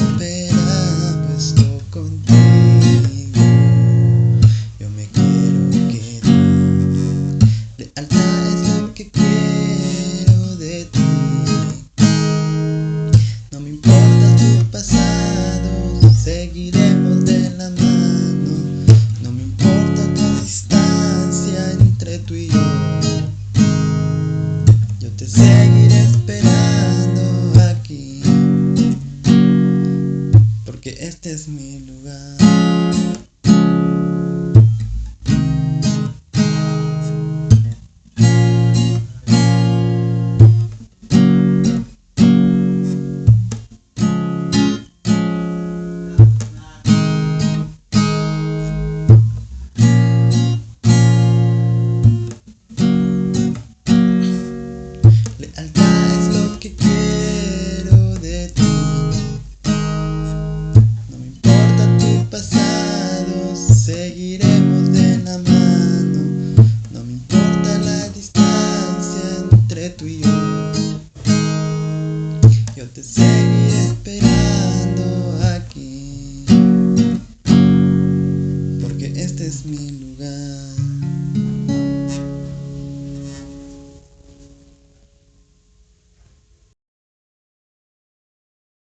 Se romperá, este es mi lugar. Lealtad es lo que Yo te seguiré esperando aquí, porque este es mi lugar.